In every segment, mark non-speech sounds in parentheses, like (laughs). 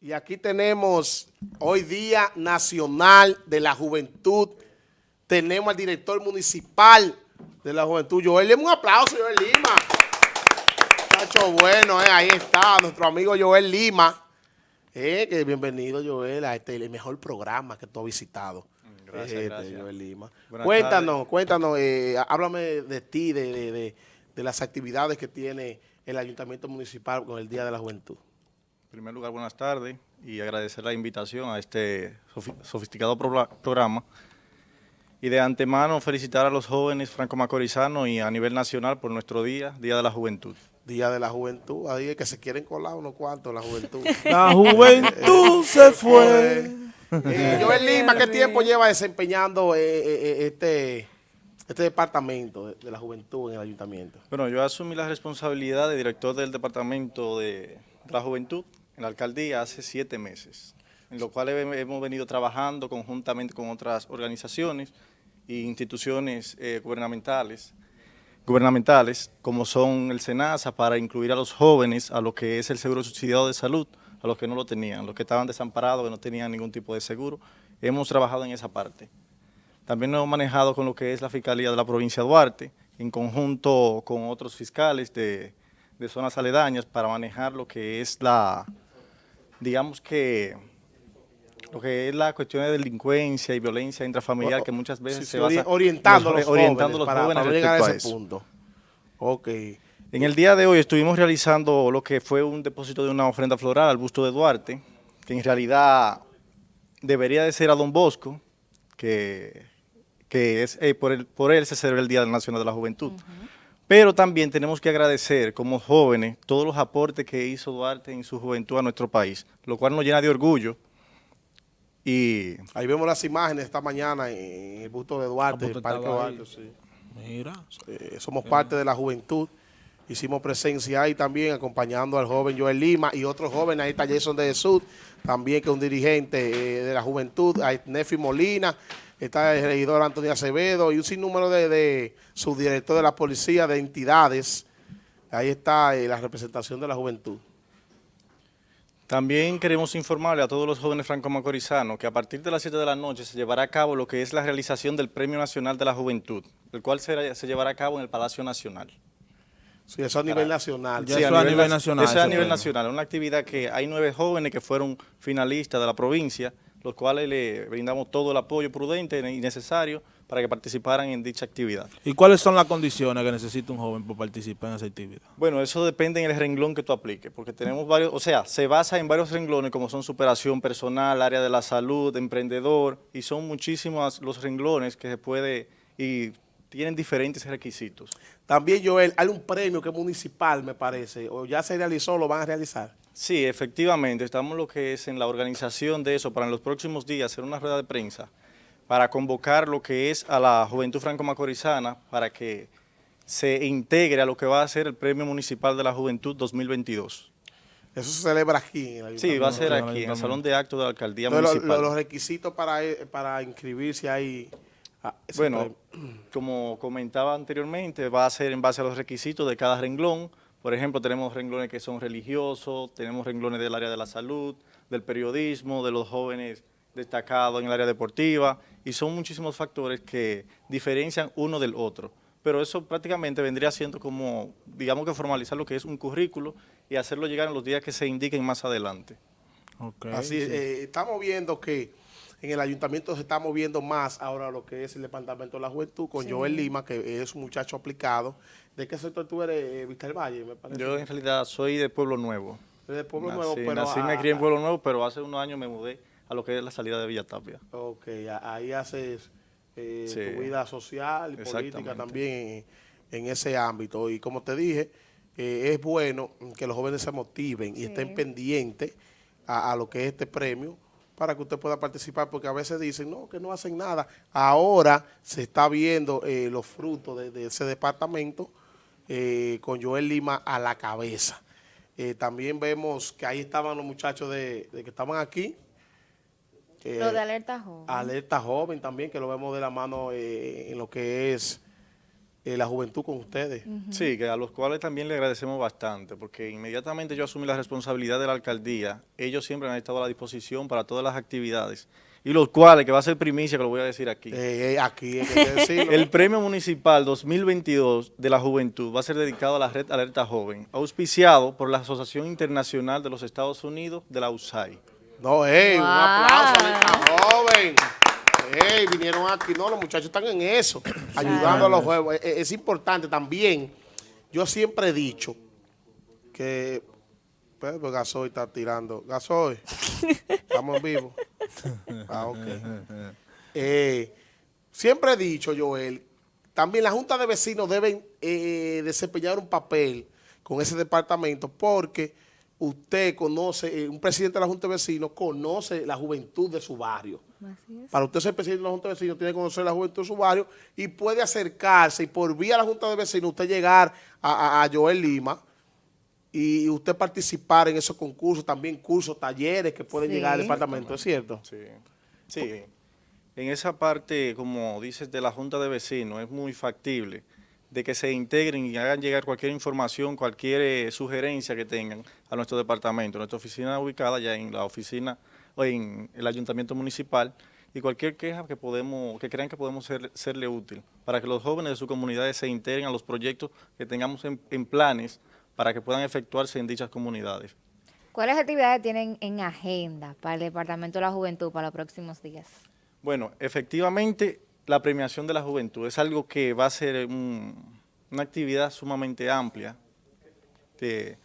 Y aquí tenemos hoy Día Nacional de la Juventud. Tenemos al director municipal de la Juventud, Joel Lima. Un aplauso, Joel Lima. Muchacho bueno, eh, ahí está, nuestro amigo Joel Lima. Eh, que bienvenido, Joel, a este el mejor programa que tú has visitado. Gracias, Este, gracias. Joel Lima. Buenas cuéntanos, tardes. cuéntanos, eh, háblame de ti, de, de- de- de las actividades que tiene el Ayuntamiento Municipal con el Día de la Juventud. En primer lugar, buenas tardes y agradecer la invitación a este sofi- sofisticado programa. Y de antemano felicitar a los jóvenes franco-macorizanos y a nivel nacional por nuestro día, Día de la Juventud. Día de la Juventud, ahí es que se quieren colar unos cuantos la juventud. (laughs) La juventud (laughs) se fue. Eh, Joel Lima, ¿qué tiempo lleva desempeñando eh, eh, eh, este, este departamento de, de la juventud en el ayuntamiento? Bueno, yo asumí la responsabilidad de director del Departamento de la Juventud en la alcaldía hace siete meses, en lo cual he- hemos venido trabajando conjuntamente con otras organizaciones e instituciones eh, gubernamentales, gubernamentales, como son el SENASA, para incluir a los jóvenes a lo que es el seguro subsidiado de salud, a los que no lo tenían, los que estaban desamparados, que no tenían ningún tipo de seguro. Hemos trabajado en esa parte. También lo hemos manejado con lo que es la Fiscalía de la provincia de Duarte, en conjunto con otros fiscales de, de zonas aledañas para manejar lo que es la, digamos que, lo que es la cuestión de delincuencia y violencia intrafamiliar que muchas veces Sí, se ori- orientando, a los- los orientando a jóvenes los para, jóvenes para llegar a a ese eso. punto. Ok. En el día de hoy estuvimos realizando lo que fue un depósito de una ofrenda floral al busto de Duarte, que en realidad debería de ser a Don Bosco, que, que es eh, por, el- por él se celebra el Día Nacional de la Juventud. Pero también tenemos que agradecer como jóvenes todos los aportes que hizo Duarte en su juventud a nuestro país, lo cual nos llena de orgullo. Y Ahí vemos las imágenes esta mañana en el busto de Duarte, en el Parque. Duarte, sí. Mira. Eh, somos parte de la juventud. Hicimos presencia ahí también acompañando al joven Joel Lima y otros jóvenes. Ahí está Jason de Jesús, también que es un dirigente eh, de la juventud. Ahí Nefi Molina, está el regidor Antonio Acevedo y un sinnúmero de, de subdirector de la policía, de entidades. Ahí está eh, la representación de la juventud. También queremos informarle a todos los jóvenes franco-macorizanos que a partir de las 7 de la noche se llevará a cabo lo que es la realización del Premio Nacional de la Juventud, el cual será- se llevará a cabo en el Palacio Nacional. Sí, eso a nivel nacional. Sí, eso a nivel na- nacional, Eso es a nivel premio. nacional, es una actividad que hay nueve jóvenes que fueron finalistas de la provincia, los cuales le brindamos todo el apoyo prudente y necesario para que participaran en dicha actividad. ¿Y cuáles son las condiciones que necesita un joven para participar en esa actividad? Bueno, eso depende en el renglón que tú apliques, porque tenemos varios, o sea, se basa en varios renglones como son superación personal, área de la salud, emprendedor, y son muchísimos los renglones que se puede y tienen diferentes requisitos. También, Joel, hay un premio que es municipal, me parece, o ya se realizó, lo van a realizar. Sí, efectivamente, estamos lo que es en la organización de eso para en los próximos días hacer una rueda de prensa para convocar lo que es a la juventud franco-macorizana para que se integre a lo que va a ser el Premio Municipal de la Juventud 2022. Eso se celebra aquí en Sí, va a ser aquí, en el Salón de Actos de la Alcaldía Entonces, Municipal. lo- los requisitos para, eh, para inscribirse ahí. ah, Bueno, como comentaba anteriormente, va a ser en base a los requisitos de cada renglón. Por ejemplo, tenemos renglones que son religiosos, tenemos renglones del área de la salud, del periodismo, de los jóvenes destacados en el área deportiva, y son muchísimos factores que diferencian uno del otro. Pero eso prácticamente vendría siendo como, digamos que formalizar lo que es un currículo y hacerlo llegar en los días que se indiquen más adelante. Ok, Así, sí. eh, estamos viendo que en el ayuntamiento se está moviendo más ahora lo que es el departamento de la juventud con Joel Lima, que es un muchacho aplicado. ¿De qué sector tú eres, eh, del Valle, me parece? Yo en realidad soy de Pueblo Nuevo. De Pueblo nací, Nuevo, pero... nací y me a- crié en Pueblo Nuevo, pero hace unos años me mudé a lo que es la salida de Villa Tapia. Ok, a- ahí haces eh, Sí. tu vida social y política también en, en ese ámbito. Y como te dije, eh, es bueno que los jóvenes se motiven y estén pendientes a, a lo que es este premio para que usted pueda participar, porque a veces dicen, no, que no hacen nada. Ahora se está viendo eh, los frutos de, de ese departamento eh, con Joel Lima a la cabeza. Eh, también vemos que ahí estaban los muchachos de, de que estaban aquí. Lo de alerta joven. Alerta Joven también, que lo vemos de la mano en lo que es eh, la juventud con ustedes. Sí, que a los cuales también le agradecemos bastante, porque inmediatamente yo asumí la responsabilidad de la alcaldía, ellos siempre han estado a la disposición para todas las actividades, y los cuales, que va a ser primicia, que lo voy a decir aquí, Eh, eh, aquí el Premio Municipal 2022 de la Juventud va a ser dedicado a la Red Alerta Joven, auspiciado por la Asociación Internacional de los Estados Unidos de la USAID. No, ey, un aplauso a joven. Ey, vinieron aquí, no, los muchachos están en eso, (clears throat) ayudando a los juegos. Es, es importante también, yo siempre he dicho que, pues, pues, Gasoy está tirando. Gasoy, (laughs) estamos en vivo. (laughs) Ah, ok. Eh, siempre he dicho, Joel, también la Junta de Vecinos deben eh, desempeñar un papel con ese departamento porque usted conoce, eh, un presidente de la Junta de Vecinos conoce la juventud de su barrio. Así es. Para usted ser presidente de la Junta de Vecinos tiene que conocer la juventud de su barrio y puede acercarse y por vía de la Junta de Vecinos usted llegar a, a- a Joel Lima y usted participar en esos concursos, también cursos, talleres que pueden Sí. llegar al departamento, ¿es cierto? Sí, sí. En esa parte, como dices, de la Junta de Vecinos, es muy factible de que se integren y hagan llegar cualquier información, cualquier eh, sugerencia que tengan a nuestro departamento. Nuestra oficina ubicada ya en la oficina o en el ayuntamiento municipal y cualquier queja que podemos, que crean que podemos ser- serle útil para que los jóvenes de sus comunidades se integren a los proyectos que tengamos en, en planes para que puedan efectuarse en dichas comunidades. ¿Cuáles actividades tienen en agenda para el Departamento de la Juventud para los próximos días? Bueno, efectivamente, la premiación de la juventud es algo que va a ser un- una actividad sumamente amplia. que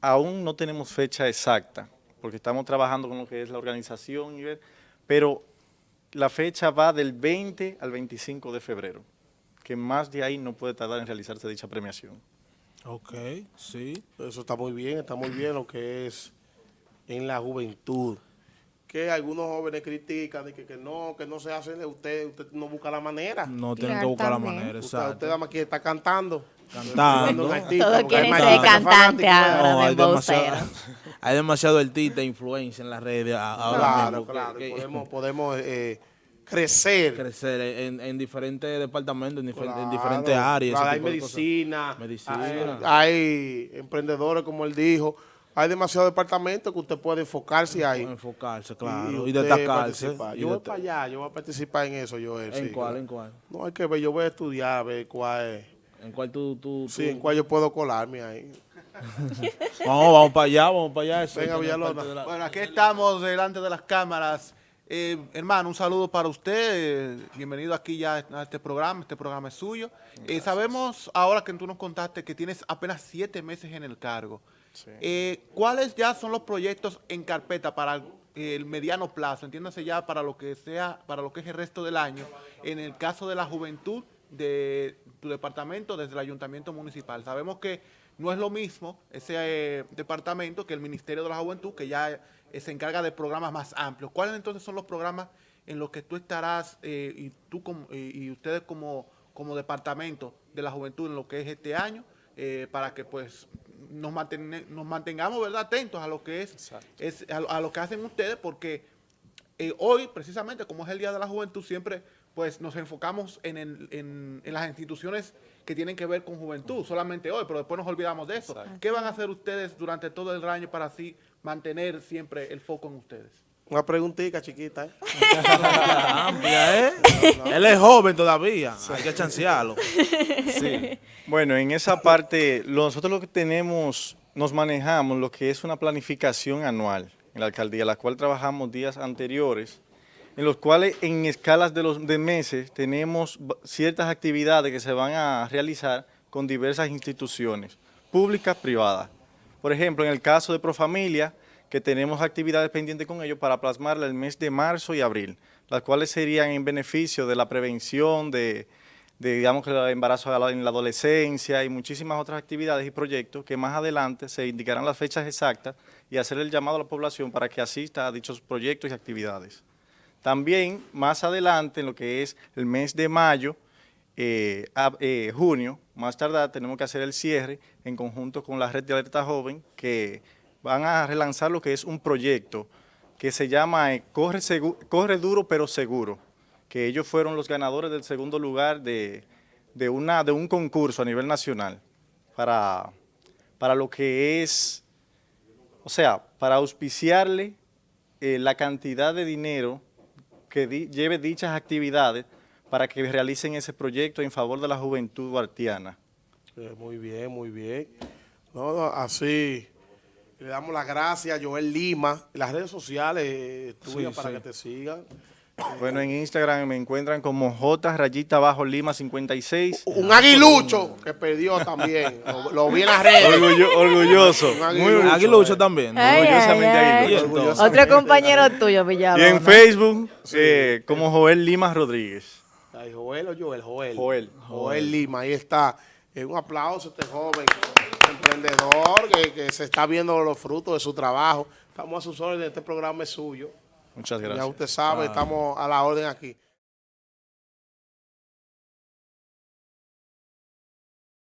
aún no tenemos fecha exacta, porque estamos trabajando con lo que es la organización, y ver, pero la fecha va del 20 al 25 de febrero, que más de ahí no puede tardar en realizarse dicha premiación. Ok, sí. Eso está muy bien, está muy bien lo que es en la juventud. Que algunos jóvenes critican de que, que no, que no se hace, usted, usted no busca la manera. No tienen que buscar la manera, Usted, exacto. usted nada más quiere estar cantando. Cantando. Artista, Todos quieren ser artistas cantante fanáticos, ahora. No, hay demasiado, (laughs) hay demasiado artista e influencia en las redes ahora Claro, mismo claro. que- podemos podemos eh, crecer. crecer en, en diferentes departamentos, en, difer- en diferentes áreas. claro, hay medicina, Medicina. Hay, hay emprendedores, como él dijo. Hay demasiados departamentos que usted puede enfocarse ahí. Enfocarse, claro, y, usted destacarse. participar. y Yo voy para allá, yo voy a participar en eso, yo. ¿En sí, cuál? claro. ¿En cuál? No, hay que ver, yo voy a estudiar a ver cuál es. ¿En cuál tú, tú, Sí, tú- en cuál yo puedo colarme ahí. (laughs) Vamos, vamos para allá, vamos para allá. eso Venga, Villalona. la- Bueno, aquí estamos delante de las cámaras. Eh, hermano, un saludo para usted. eh, bienvenido aquí ya a este programa. Este programa es suyo. Eh, sabemos ahora que tú nos contaste que tienes apenas siete meses en el cargo. Eh, ¿Cuáles ya son los proyectos en carpeta para el mediano plazo? Entiéndase ya para lo que sea, para lo que es el resto del año. En el caso de la juventud de tu departamento desde el ayuntamiento municipal. Sabemos que no es lo mismo ese eh, departamento que el Ministerio de la Juventud, que ya eh, se encarga de programas más amplios. ¿Cuáles entonces son los programas en los que tú estarás eh, y tú como- y, ustedes como, como departamento de la juventud en lo que es este año eh, para que pues nos, manten- nos mantengamos verdad atentos a lo que es, es a, lo- a lo que hacen ustedes porque eh, hoy, precisamente, como es el Día de la Juventud, siempre pues nos enfocamos en, el- en- en las instituciones que tienen que ver con juventud, solamente hoy, pero después nos olvidamos de eso. Exacto. ¿Qué van a hacer ustedes durante todo el año para así mantener siempre el foco en ustedes? Una preguntita chiquita, ¿eh? (laughs) amplia, ¿eh? Él es joven todavía, hay que chancearlo. Sí. Bueno, en esa parte, nosotros lo que tenemos, nos manejamos lo que es una planificación anual en la alcaldía, la cual trabajamos días anteriores, en los cuales en escalas de los de meses tenemos ciertas actividades que se van a realizar con diversas instituciones, públicas, privadas. Por ejemplo, en el caso de Profamilia, que tenemos actividades pendientes con ellos para plasmarla el mes de marzo y abril, las cuales serían en beneficio de la prevención, de, digamos el embarazo en la adolescencia y muchísimas otras actividades y proyectos que más adelante se indicarán las fechas exactas y hacer el llamado a la población para que asista a dichos proyectos y actividades. También más adelante, en lo que es el mes de mayo, eh, eh, junio, más tardar, tenemos que hacer el cierre en conjunto con la red de alerta joven que van a relanzar lo que es un proyecto que se llama eh, Corre, Duro pero Seguro, que ellos fueron los ganadores del segundo lugar de, de, una, de un concurso a nivel nacional para, para lo que es, o sea, para auspiciarle eh, la cantidad de dinero que lleve dichas actividades para que realicen ese proyecto en favor de la juventud guartiana. Eh, muy bien, muy bien. Así le damos las gracias a Joel Lima, las redes sociales eh, tuyas Sí, para sí. que te sigan. Bueno, en Instagram me encuentran como J rayita bajo Lima 56. Un aguilucho que perdió también. (laughs) Lo, lo vi en las redes. Orgullo- orgulloso. Un Muy aguilucho, Aguilucho eh. también. Ay, Orgullosamente ay. aguilucho. Orgullosamente. Otro compañero tuyo, Y Villalobos. en Facebook eh, como Joel Lima Rodríguez. Ay, Joel o Joel, Joel. Joel. Joel Lima, ahí está. Eh, un aplauso a este joven emprendedor que, que se está viendo los frutos de su trabajo. Estamos a sus órdenes, este programa es suyo. Muchas Ya gracias. usted sabe, estamos a la orden aquí.